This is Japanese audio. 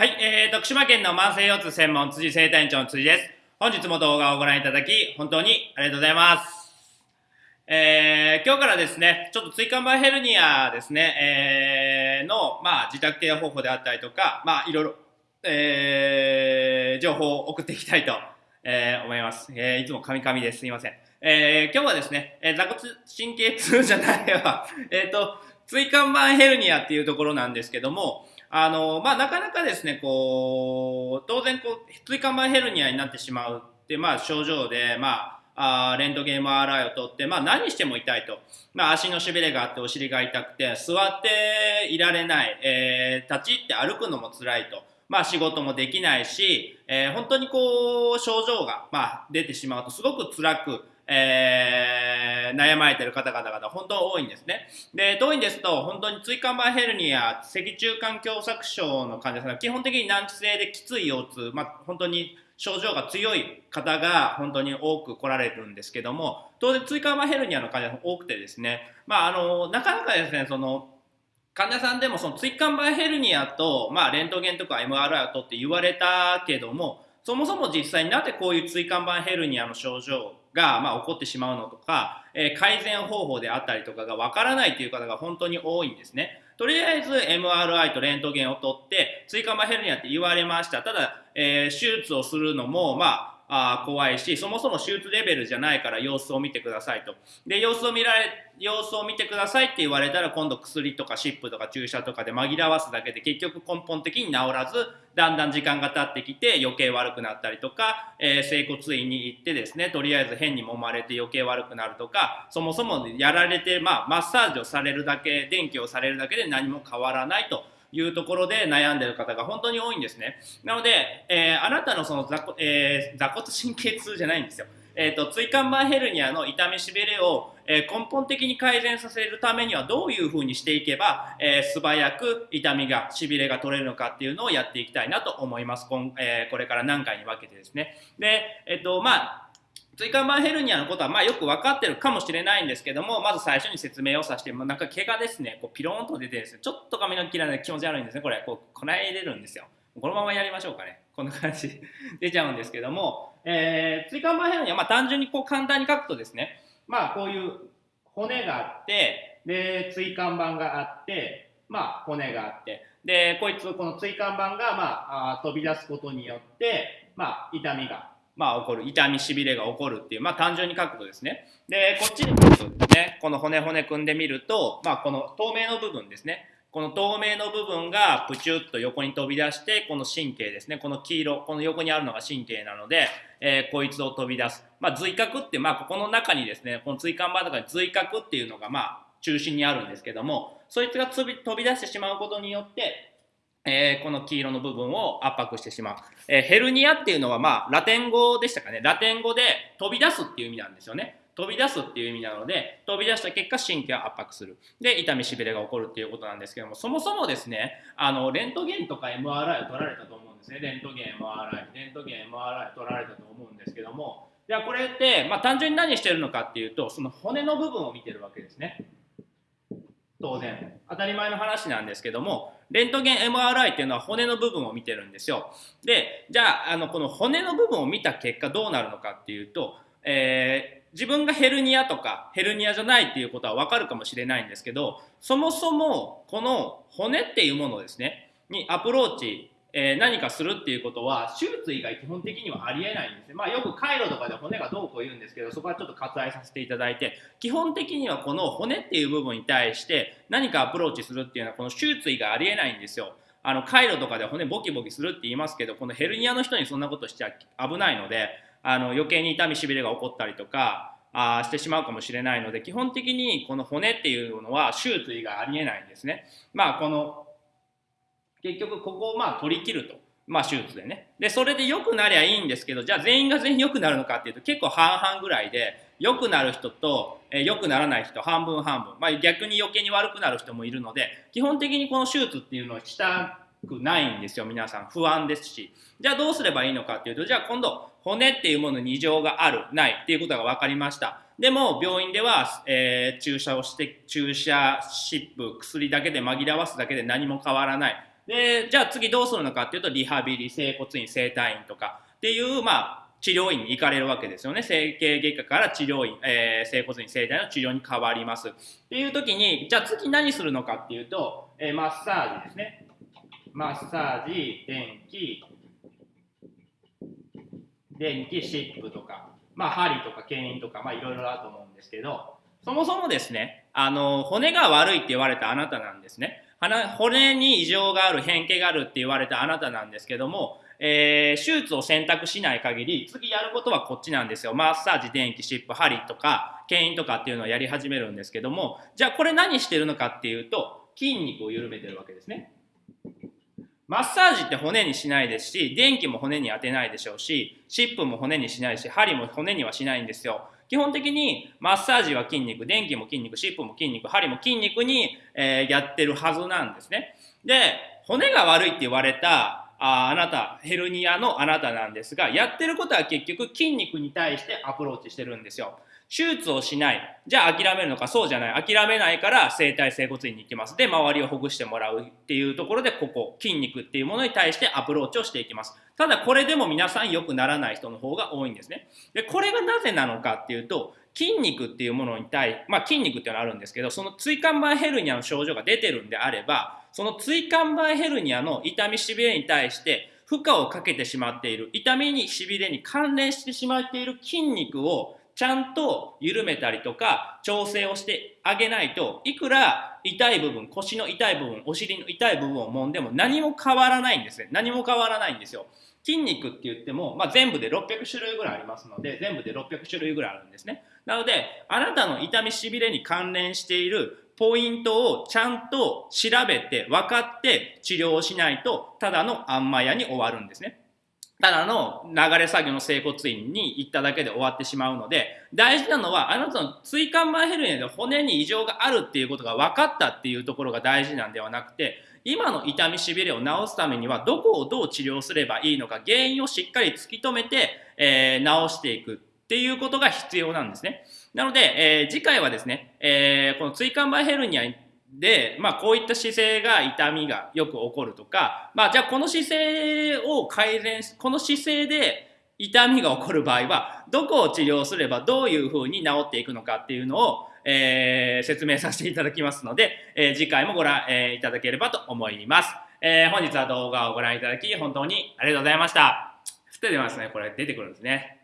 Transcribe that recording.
はい、えー、徳島県の慢性腰痛専門辻生体院長の辻です。本日も動画をご覧いただき、本当にありがとうございます。えー、今日からですね、ちょっと椎間板ヘルニアですね、えー、の、まあ、自宅ケア方法であったりとか、まあ、いろいろ、えー、情報を送っていきたいと、えー、思います。えー、いつもカミカミです。すいません。えー、今日はですね、えー、座骨神経痛じゃないわ、えっ、と、椎間板ヘルニアっていうところなんですけども、あの、まあ、なかなかですね、こう、当然、こう、椎間板ヘルニアになってしまうって、まあ、症状で、まあ、あレントゲン MRI を取って、まあ、何しても痛いと。まあ、足のしびれがあって、お尻が痛くて、座っていられない、えー、立ち入って歩くのも辛いと。まあ、仕事もできないし、えー、本当にこう、症状が、まあ、出てしまうと、すごく辛く、えー、悩まれてる方々が本当多いんですね。で、当院ですと、本当に椎間板ヘルニア、脊柱管狭窄症の患者さんが基本的に難治性できつい腰痛、まあ、本当に症状が強い方が本当に多く来られるんですけども、当然椎間板ヘルニアの患者さん多くてですね、まあ、あの、なかなかですね、その、患者さんでもその椎間板ヘルニアと、まあ、レントゲンとか MRI を取って言われたけども、そもそも実際になぜこういう椎間板ヘルニアの症状が、まあ、起こってしまうのとか、えー、改善方法であったりとかがわからないという方が本当に多いんですね。とりあえず MRI とレントゲンを取って、椎間板ヘルニアって言われました。ただ、えー、手術をするのも、まあ、あ怖いし、そもそも手術レベルじゃないから様子を見てくださいと。で、様子を見られ、様子を見てくださいって言われたら今度薬とか湿布とか注射とかで紛らわすだけで結局根本的に治らず、だんだん時間が経ってきて余計悪くなったりとか、えー、整骨院に行ってですね、とりあえず変に揉まれて余計悪くなるとか、そもそもやられて、まあ、マッサージをされるだけ、電気をされるだけで何も変わらないと。いうところで悩んでる方が本当に多いんですね。なので、えー、あなたのその座,、えー、座骨神経痛じゃないんですよ。えーと、椎間板ヘルニアの痛みしびれを、えー、根本的に改善させるためにはどういうふうにしていけば、えー、素早く痛みがしびれが取れるのかっていうのをやっていきたいなと思います。こんえー、これから何回に分けてですね。で、えっ、と、まあ、椎間板ヘルニアのことはまあよく分かってるかもしれないんですけども、まず最初に説明をさせて、まあ、なんか毛がですね、こうピローンと出てですね、ちょっと髪の毛が気持ち悪いんですね、これ、こう、こないれるんですよ。このままやりましょうかね。こんな感じ。出ちゃうんですけども、えー、椎間板ヘルニア、まあ単純にこう簡単に書くとですね、まあこういう骨があって、で、椎間板があって、まあ骨があって、で、こいつ、この椎間板がまああ飛び出すことによって、まあ痛みがまあ、起こる痛みしびれが起こるっていう、まあ、単純に書くとですね。でこっちに来るとですねこの骨骨組んでみると、まあ、この透明の部分ですね。この透明の部分がプチュッと横に飛び出してこの神経ですね。この黄色この横にあるのが神経なので、えー、こいつを飛び出す、まあ、髄核って、まあ、ここの中にですねこの椎間板とかに髄核っていうのがまあ中心にあるんですけどもそいつが飛び出してしまうことによってえー、この黄色の部分を圧迫してしまう。えー、ヘルニアっていうのは、まあ、ラテン語でしたかね。ラテン語で飛び出すっていう意味なんですよね。飛び出すっていう意味なので、飛び出した結果、神経を圧迫する。で、痛みしびれが起こるっていうことなんですけども、そもそもですね、あの、レントゲンとか MRI を取られたと思うんですね。レントゲン MRI、レントゲン MRI 取られたと思うんですけども、じゃあこれって、まあ、単純に何してるのかっていうと、その骨の部分を見てるわけですね。当然。当たり前の話なんですけども、レントゲン MRI っていうのは骨の部分を見てるんですよ。で、じゃあ、あの、この骨の部分を見た結果どうなるのかっていうと、えー、自分がヘルニアとかヘルニアじゃないっていうことはわかるかもしれないんですけど、そもそもこの骨っていうものですね、にアプローチえー、何かするっていうことは手術以外基本的にはありえないんですね。まあよく回路とかで骨がどうこう言うんですけどそこはちょっと割愛させていただいて基本的にはこの骨っていう部分に対して何かアプローチするっていうのはこの手術以外ありえないんですよ。あの回路とかで骨ボキボキするって言いますけどこのヘルニアの人にそんなことしちゃ危ないのであの余計に痛みしびれが起こったりとかあしてしまうかもしれないので基本的にこの骨っていうのは手術以外ありえないんですね。まあこの結局ここをまあ取り切ると。まあ手術でね。で、それで良くなりゃいいんですけど、じゃあ全員が全員良くなるのかっていうと結構半々ぐらいで、良くなる人と、えー、良くならない人半分半分。まあ逆に余計に悪くなる人もいるので、基本的にこの手術っていうのはしたくないんですよ、皆さん。不安ですし。じゃあどうすればいいのかっていうと、じゃあ今度、骨っていうものに異常がある、ないっていうことが分かりました。でも、病院では、えー、注射をして、注射、湿布、薬だけで紛らわすだけで何も変わらない。で、じゃあ次どうするのかっていうと、リハビリ、整骨院、整体院とかっていう、まあ、治療院に行かれるわけですよね。整形外科から治療院、えー、整骨院、整体の治療に変わります。っていう時に、じゃあ次何するのかっていうと、えー、マッサージですね。マッサージ、電気、電気、シップとか、まあ、針とか牽引とか、まあ、いろいろあると思うんですけど、そもそもですね、あの、骨が悪いって言われたあなたなんですね。骨に異常がある、変形があるって言われたあなたなんですけども、えー、手術を選択しない限り、次やることはこっちなんですよ。マッサージ、電気、湿布、針とか、牽引とかっていうのをやり始めるんですけども、じゃあこれ何してるのかっていうと、筋肉を緩めてるわけですね。マッサージって骨にしないですし、電気も骨に当てないでしょうし、湿布も骨にしないし、針も骨にはしないんですよ。基本的にマッサージは筋肉、電気も筋肉、湿布も筋肉、針も筋肉に、えー、やってるはずなんですね。で、骨が悪いって言われたああなた、ヘルニアのあなたなんですが、やってることは結局筋肉に対してアプローチしてるんですよ。手術をしない。じゃあ諦めるのか、そうじゃない。諦めないから整体整骨院に行きます。で、周りをほぐしてもらうっていうところで、ここ、筋肉っていうものに対してアプローチをしていきます。ただ、これでも皆さん良くならない人の方が多いんですね。で、これがなぜなのかっていうと、筋肉っていうものに対、まあ筋肉っていうのはあるんですけど、その椎間板ヘルニアの症状が出てるんであれば、その椎間板ヘルニアの痛みしびれに対して負荷をかけてしまっている、痛みにしびれに関連してしまっている筋肉をちゃんと緩めたりとか調整をしてあげないといくら痛い部分腰の痛い部分お尻の痛い部分を揉んでも何も変わらないんですね何も変わらないんですよ筋肉って言っても、まあ、全部で600種類ぐらいありますので全部で600種類ぐらいあるんですねなのであなたの痛みしびれに関連しているポイントをちゃんと調べて分かって治療をしないとただのあんまやに終わるんですね。ただの流れ作業の整骨院に行っただけで終わってしまうので大事なのはあなたの椎間板ヘルニアで骨に異常があるっていうことが分かったっていうところが大事なんではなくて今の痛みしびれを治すためにはどこをどう治療すればいいのか原因をしっかり突き止めて、えー、治していくっていうことが必要なんですね。なので、えー、次回はですね、えー、この椎間板ヘルニアにで、まあ、こういった姿勢が痛みがよく起こるとか、まあ、じゃあこの姿勢を改善し、この姿勢で痛みが起こる場合は、どこを治療すればどういうふうに治っていくのかっていうのを、えー、説明させていただきますので、えー、次回もご覧、えー、いただければと思います。えー、本日は動画をご覧いただき、本当にありがとうございました。降って出ますね。これ出てくるんですね。